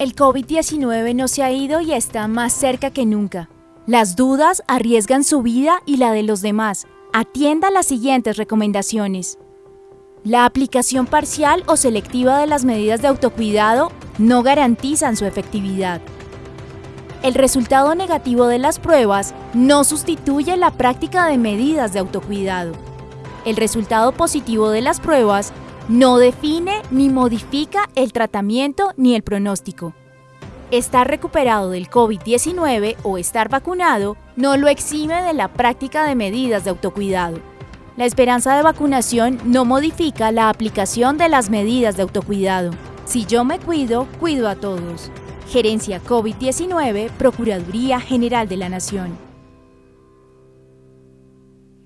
El COVID-19 no se ha ido y está más cerca que nunca. Las dudas arriesgan su vida y la de los demás. Atienda las siguientes recomendaciones. La aplicación parcial o selectiva de las medidas de autocuidado no garantizan su efectividad. El resultado negativo de las pruebas no sustituye la práctica de medidas de autocuidado. El resultado positivo de las pruebas no define ni modifica el tratamiento ni el pronóstico. Estar recuperado del COVID-19 o estar vacunado no lo exime de la práctica de medidas de autocuidado. La esperanza de vacunación no modifica la aplicación de las medidas de autocuidado. Si yo me cuido, cuido a todos. Gerencia COVID-19, Procuraduría General de la Nación.